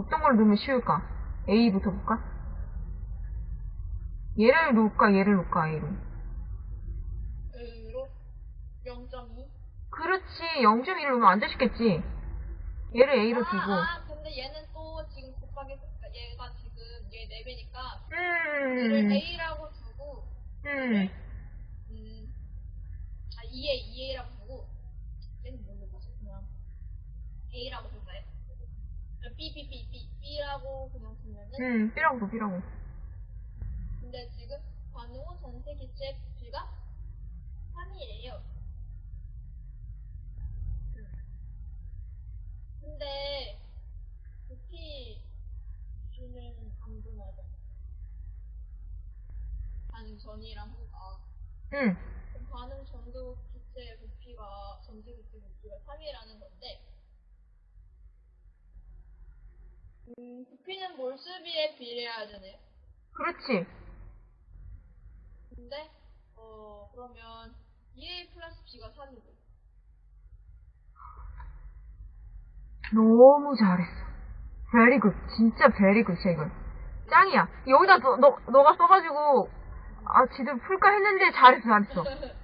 어떤 걸 넣으면 쉬울까? A부터 볼까? 얘를 놓을까? 얘를 놓을까? A로. A로 0.2. 그렇지. 0.1을 놓으면 완전 쉽겠지. 얘를 A로 두고. 아, 아, 근데 얘는 또 지금 곱하기, 얘가 지금 얘 4배니까, 얘를 음. A라고 두고, 음. 음, 아, 2A, 2A라고 두고, 얘는 뭘로 보지? 그냥, A라고 둘까 B, B, B라고 그냥 두면은, 음. B라고 둬, B라고. 근데 지금 반응 후 전체 기체 부피가 3이에요. 근데 부피 부피는 안 분하죠. 반응 전이랑 후가. 응. 그럼 반응 전도 기체 부피가 전체 기체 부피가 3이라는 건데 음, 부피는 몰수비에 비례해야 되네요. 그렇지. 근데 어 그러면 2A 플러스 B가 3이고 너무 잘했어. very good. 진짜 very good이야, 이건. 짱이야. 여기다 너, 너, 너가 써가지고, 아, 지들 풀까 했는데 잘했어, 잘했어.